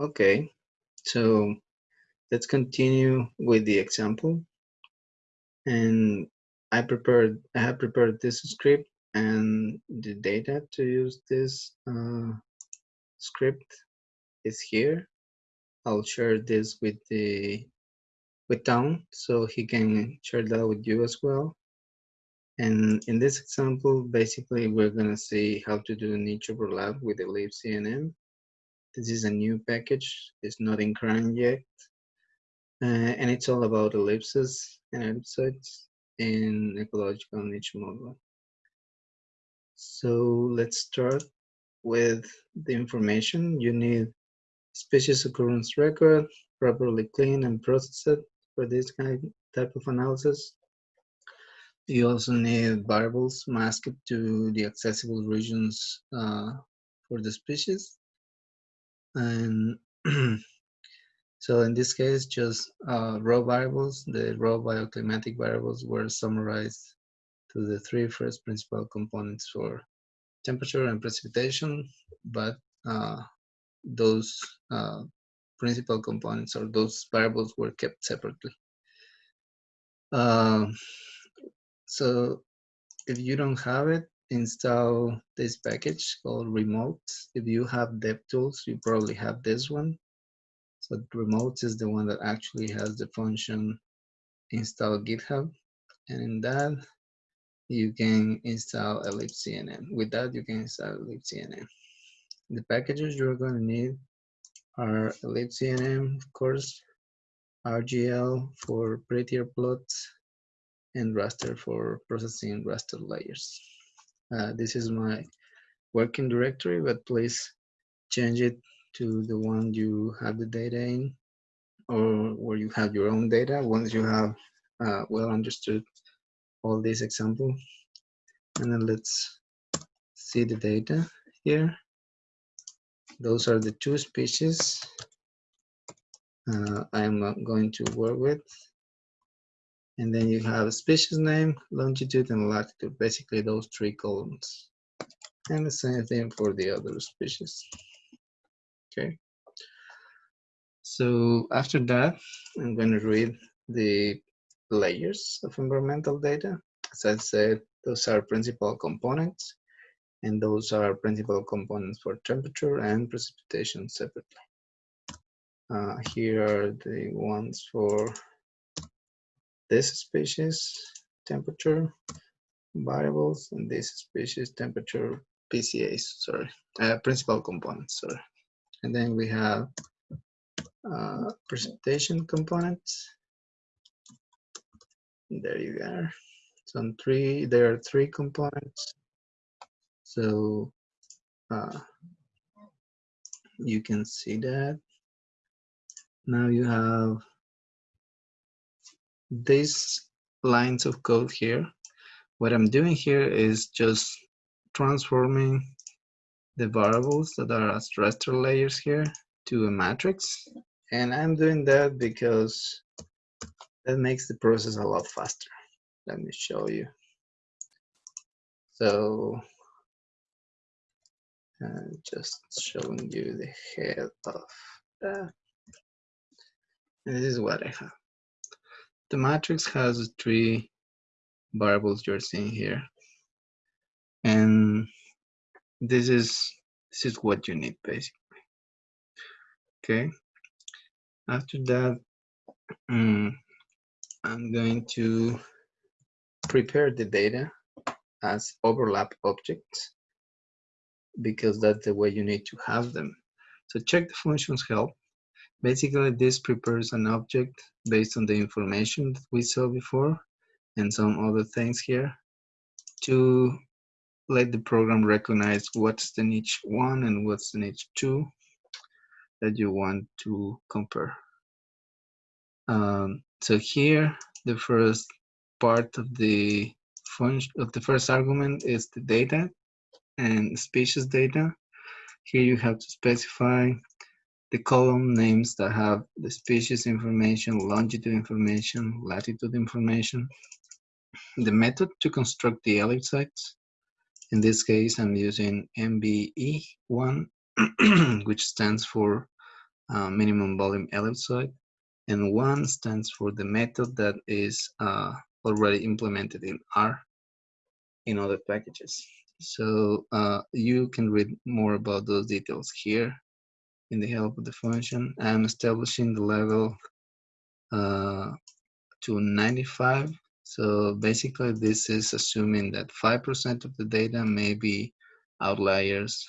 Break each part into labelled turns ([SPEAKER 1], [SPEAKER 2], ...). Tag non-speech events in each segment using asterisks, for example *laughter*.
[SPEAKER 1] Okay, so let's continue with the example. And I prepared, I have prepared this script and the data to use this uh, script is here. I'll share this with the with Tom so he can share that with you as well. And in this example, basically, we're going to see how to do niche overlap with the ellipsenm. This is a new package. It's not in CRAN yet. Uh, and it's all about ellipses and ellipsoids in ecological niche model. So let's start with the information. You need species occurrence record, properly cleaned and processed for this kind type of analysis. You also need variables masked to the accessible regions uh, for the species. And *clears throat* so in this case, just uh, raw variables, the raw bioclimatic variables were summarized to the three first principal components for temperature and precipitation, but uh, those uh, principal components or those variables were kept separately. Um, so if you don't have it, install this package called remote. If you have DevTools, you probably have this one. So remote is the one that actually has the function install GitHub. And in that, you can install ellipsenm. With that, you can install ellipsenm. The packages you're going to need are ellipsenm, of course, RGL for prettier plots, and raster for processing raster layers. Uh, this is my working directory, but please change it to the one you have the data in or where you have your own data once you have uh, well understood all these examples. And then let's see the data here. Those are the two species uh, I'm going to work with. And then you have a species name, longitude, and latitude, basically those three columns. And the same thing for the other species. Okay. So after that, I'm going to read the layers of environmental data. As I said, those are principal components, and those are principal components for temperature and precipitation separately. Uh, here are the ones for this species temperature variables and this species temperature PCAs, sorry, uh, principal components, sorry. And then we have uh, precipitation components. There you are. So three, there are three components. So uh, you can see that. Now you have these lines of code here, what I'm doing here is just transforming the variables that are as raster layers here to a matrix. And I'm doing that because that makes the process a lot faster. Let me show you. So uh, just showing you the head of that. And this is what I have the matrix has three variables you're seeing here. And this is this is what you need basically. Okay. After that, um, I'm going to prepare the data as overlap objects because that's the way you need to have them. So check the functions help Basically, this prepares an object based on the information that we saw before and some other things here to let the program recognize what's the niche one and what's the niche two that you want to compare. Um, so here, the first part of the function of the first argument is the data and species data. Here you have to specify the column names that have the species information, longitude information, latitude information, the method to construct the ellipsoids. In this case, I'm using MVE1, *clears throat* which stands for uh, minimum volume ellipsoid, and one stands for the method that is uh, already implemented in R in other packages. So uh, you can read more about those details here in the help of the function. I'm establishing the level uh, to 95. So basically this is assuming that 5% of the data may be outliers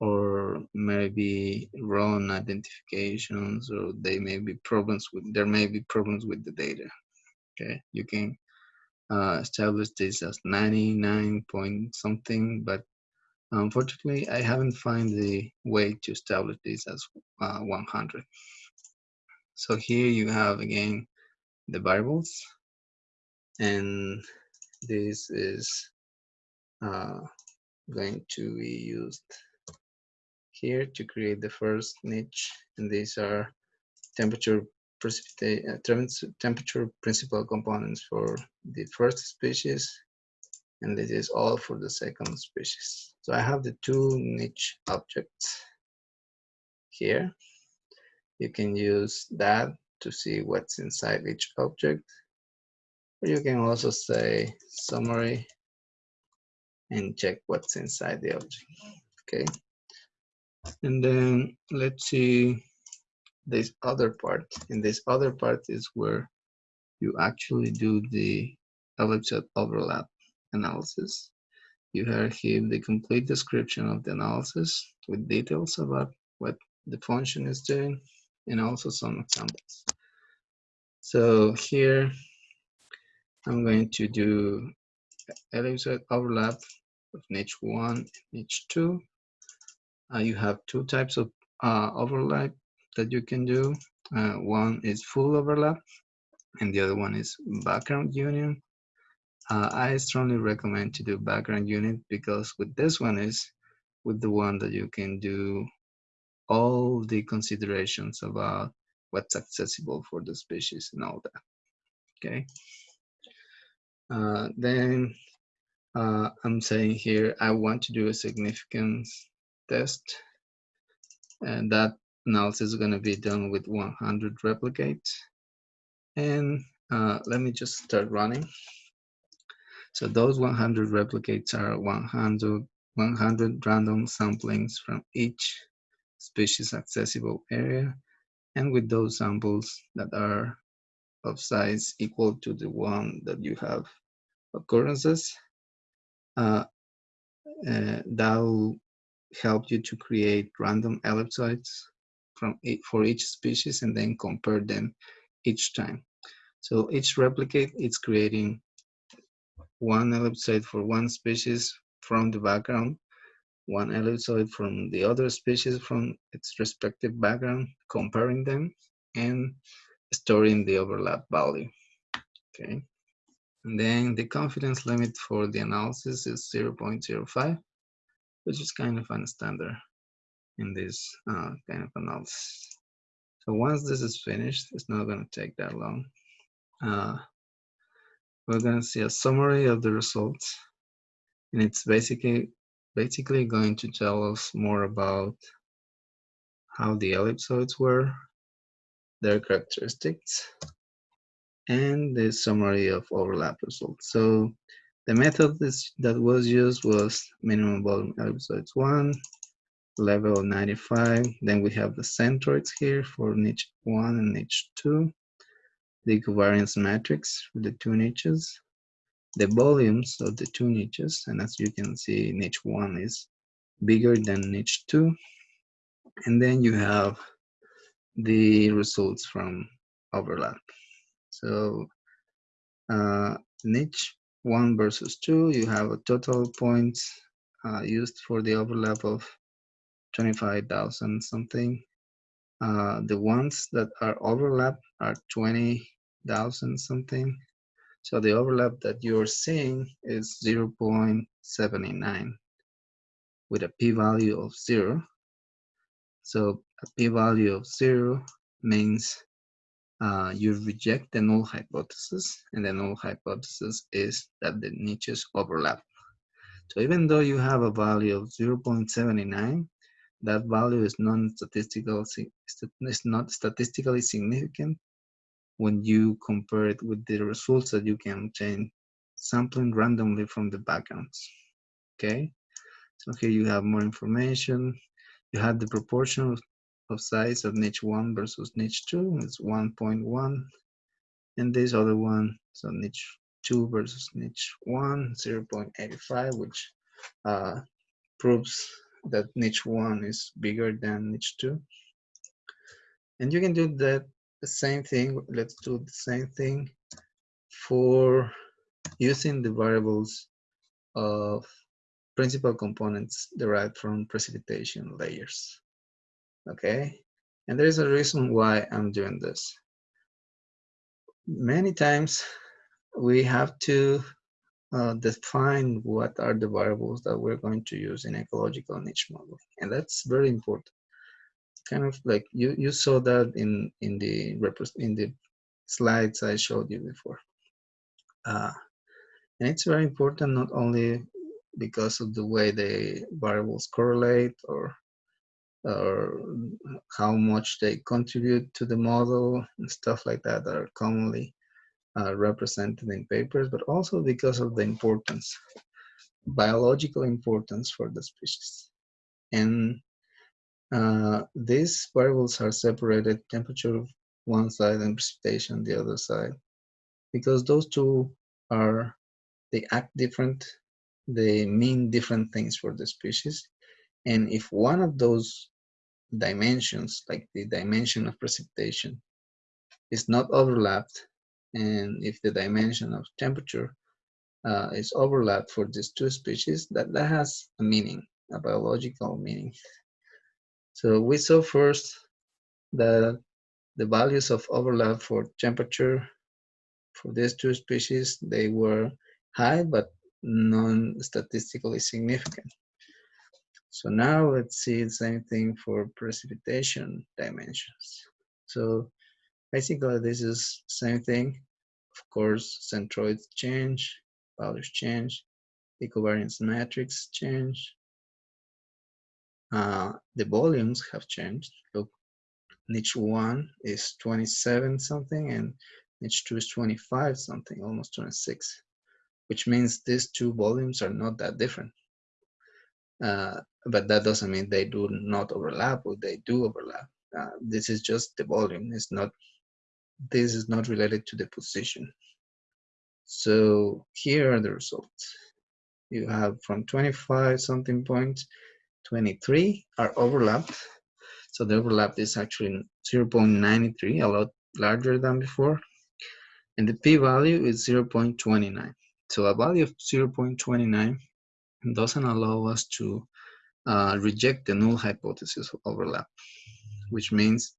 [SPEAKER 1] or maybe wrong identifications or they may be problems with there may be problems with the data okay you can uh, establish this as 99 point something but unfortunately I haven't found the way to establish this as uh, 100 so here you have again the variables and this is uh, going to be used here to create the first niche and these are temperature uh, temperature principal components for the first species and this is all for the second species so i have the two niche objects here you can use that to see what's inside each object or you can also say summary and check what's inside the object okay and then let's see this other part. And this other part is where you actually do the ellipsoid overlap analysis. You have here the complete description of the analysis with details about what the function is doing and also some examples. So here I'm going to do ellipsoid overlap of niche 1 and niche 2 uh, you have two types of uh, overlap that you can do. Uh, one is full overlap and the other one is background union. Uh, I strongly recommend to do background union because with this one is with the one that you can do all the considerations about what's accessible for the species and all that. Okay. Uh, then uh, I'm saying here, I want to do a significance test. And that analysis is going to be done with 100 replicates. And uh, let me just start running. So those 100 replicates are 100, 100 random samplings from each species accessible area. And with those samples that are of size equal to the one that you have occurrences, uh, uh, that will help you to create random ellipsoids from for each species and then compare them each time. So each replicate is creating one ellipsoid for one species from the background, one ellipsoid from the other species from its respective background, comparing them and storing the overlap value. Okay. And then the confidence limit for the analysis is 0.05 which is kind of a standard in this uh, kind of analysis. So once this is finished, it's not going to take that long. Uh, we're going to see a summary of the results, and it's basically basically going to tell us more about how the ellipsoids were, their characteristics, and the summary of overlap results. So the method that was used was minimum volume ellipsoids 1, level 95. Then we have the centroids here for niche 1 and niche 2. The covariance matrix for the two niches. The volumes of the two niches. And as you can see, niche 1 is bigger than niche 2. And then you have the results from overlap. So uh, niche one versus two, you have a total points uh, used for the overlap of 25,000 something. Uh, the ones that are overlap are 20,000 something. So the overlap that you're seeing is 0.79 with a p-value of zero. So a p-value of zero means uh, you reject the null hypothesis, and the null hypothesis is that the niches overlap. So even though you have a value of 0.79, that value is non-statistical, is not statistically significant when you compare it with the results that you can obtain sampling randomly from the backgrounds. Okay, so here you have more information. You have the proportion of, size of niche 1 versus niche 2 it's 1.1. And this other one, so niche 2 versus niche 1, 0.85, which uh, proves that niche 1 is bigger than niche 2. And you can do that same thing. Let's do the same thing for using the variables of principal components derived from precipitation layers. Okay, and there is a reason why I'm doing this. Many times we have to uh, define what are the variables that we're going to use in ecological niche modeling, and that's very important. Kind of like you you saw that in in the in the slides I showed you before. Uh, and it's very important not only because of the way the variables correlate or or how much they contribute to the model and stuff like that that are commonly uh, represented in papers, but also because of the importance, biological importance for the species. And uh, these variables are separated temperature one side and precipitation the other side. Because those two are they act different they mean different things for the species. And if one of those dimensions like the dimension of precipitation is not overlapped and if the dimension of temperature uh, is overlapped for these two species that that has a meaning a biological meaning so we saw first that the values of overlap for temperature for these two species they were high but non-statistically significant. So now let's see the same thing for precipitation dimensions. So basically this is same thing. Of course, centroids change, values change, covariance matrix change. Uh, the volumes have changed. Look, niche one is 27 something and niche two is 25 something, almost 26 which means these two volumes are not that different. Uh, but that doesn't mean they do not overlap or they do overlap. Uh, this is just the volume. It's not, this is not related to the position. So here are the results. You have from 25 something points, 23 are overlapped. So the overlap is actually 0.93, a lot larger than before. And the p-value is 0.29. So a value of 0.29 doesn't allow us to uh, reject the null hypothesis of overlap, which means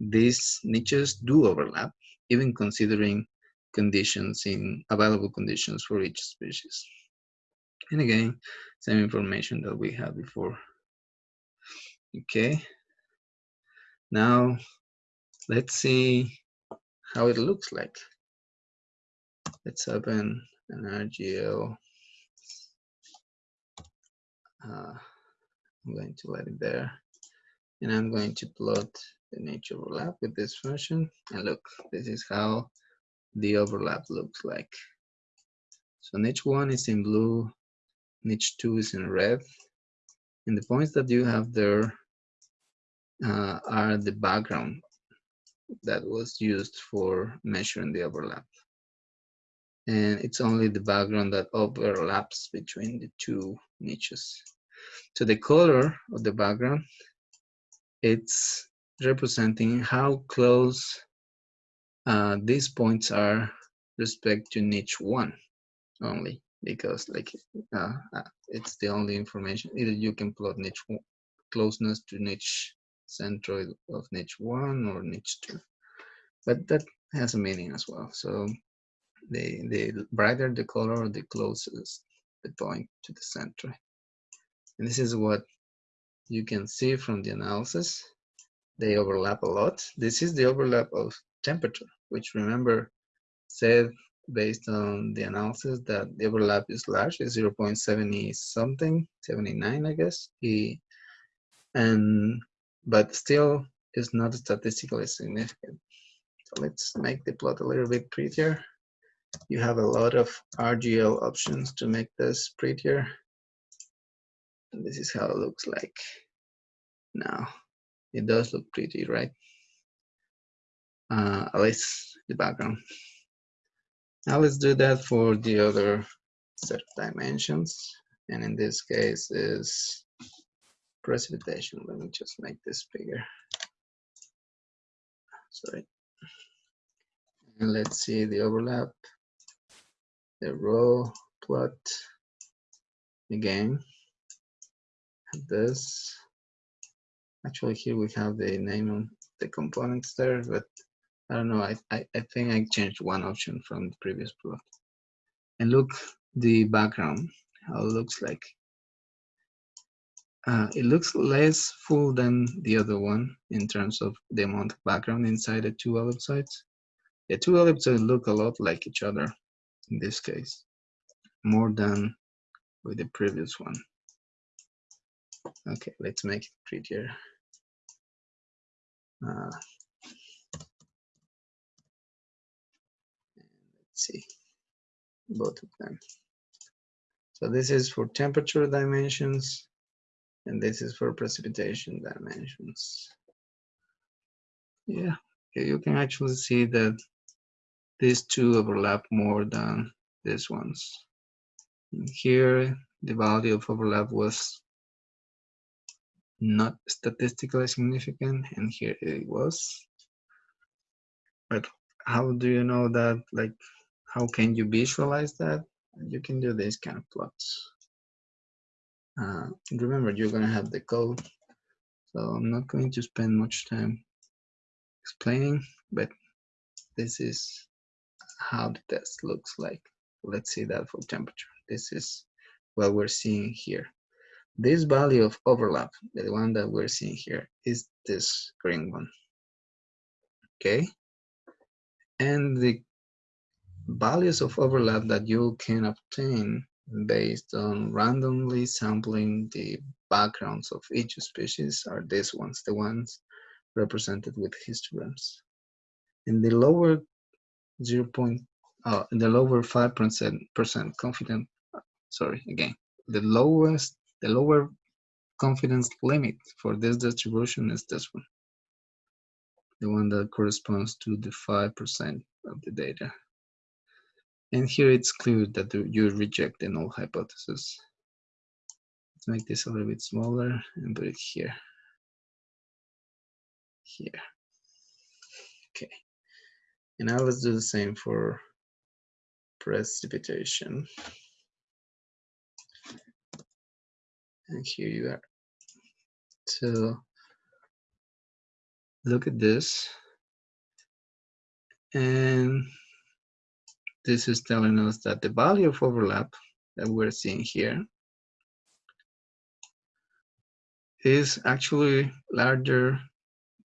[SPEAKER 1] these niches do overlap, even considering conditions in available conditions for each species. And again, same information that we had before. Okay. Now, let's see how it looks like. Let's open an RGL. Uh, I'm going to let it there. And I'm going to plot the niche overlap with this function. And look, this is how the overlap looks like. So niche one is in blue, niche two is in red. And the points that you have there uh, are the background that was used for measuring the overlap and it's only the background that overlaps between the two niches. So the color of the background, it's representing how close uh, these points are respect to niche one only because like uh, uh it's the only information either you can plot niche closeness to niche centroid of niche one or niche two but that has a meaning as well so the, the brighter the color, the closest the point to the center. And this is what you can see from the analysis. They overlap a lot. This is the overlap of temperature, which remember said based on the analysis that the overlap is large, is 0.70 something, 79, I guess. He, and but still is not statistically significant. So let's make the plot a little bit prettier. You have a lot of RGL options to make this prettier. And this is how it looks like now. It does look pretty, right? Uh, at least the background. Now let's do that for the other set of dimensions. And in this case is precipitation. Let me just make this bigger. Sorry. And let's see the overlap, the row plot again. This. Actually, here we have the name of the components there, but I don't know. I, I, I think I changed one option from the previous plot. And look the background, how it looks like. Uh, it looks less full than the other one in terms of the amount of background inside the two ellipsoids. The two ellipsoids look a lot like each other in this case, more than with the previous one. Okay, let's make it prettier. Uh, see both of them. So this is for temperature dimensions, and this is for precipitation dimensions. Yeah, you can actually see that these two overlap more than these ones. And here, the value of overlap was not statistically significant, and here it was. But how do you know that? Like, how can you visualize that? You can do these kind of plots. Uh, remember, you're going to have the code, so I'm not going to spend much time explaining, but this is how the test looks like. Let's see that for temperature. This is what we're seeing here. This value of overlap, the one that we're seeing here, is this green one. Okay. And the values of overlap that you can obtain based on randomly sampling the backgrounds of each species are these ones, the ones represented with histograms. In the lower 0. Point, uh, in the lower 5% confident, sorry, again, the lowest the lower confidence limit for this distribution is this one, the one that corresponds to the 5% of the data. And here it's clear that you reject the null hypothesis. Let's make this a little bit smaller and put it here. Here. Okay. And now let's do the same for precipitation. and here you are. So look at this. And this is telling us that the value of overlap that we're seeing here is actually larger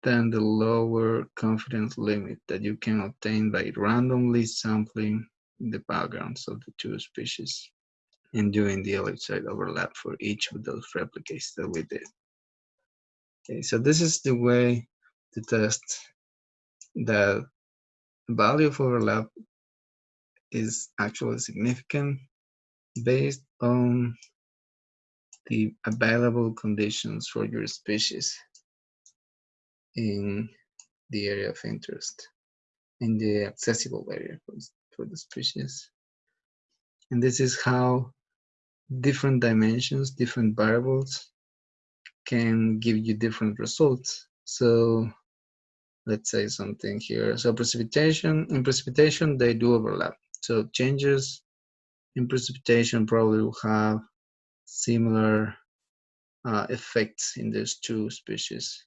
[SPEAKER 1] than the lower confidence limit that you can obtain by randomly sampling the backgrounds of the two species and doing the ellipsoid overlap for each of those replicates that we did. Okay, so this is the way to test the value of overlap is actually significant based on the available conditions for your species in the area of interest, in the accessible area for, for the species. And this is how different dimensions, different variables can give you different results. So let's say something here. So precipitation, in precipitation, they do overlap. So changes in precipitation probably will have similar uh, effects in these two species.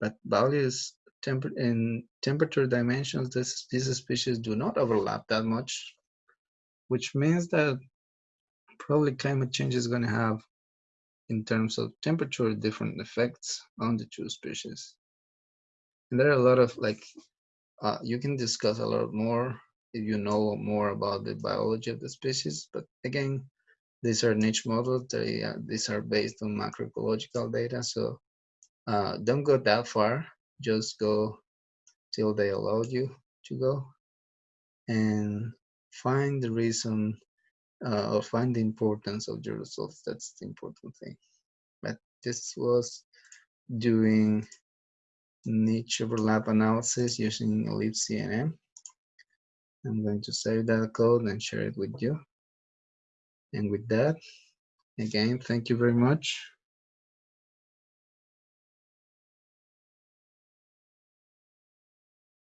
[SPEAKER 1] But values temper in temperature dimensions, this, these species do not overlap that much, which means that probably climate change is going to have in terms of temperature different effects on the two species and there are a lot of like uh, you can discuss a lot more you know more about the biology of the species but again these are niche models. They, uh, these are based on macroecological data. So uh, don't go that far. Just go till they allow you to go and find the reason uh, or find the importance of your results. That's the important thing. But this was doing niche overlap analysis using ellipsenm. I'm going to save that code and share it with you. And with that, again, thank you very much.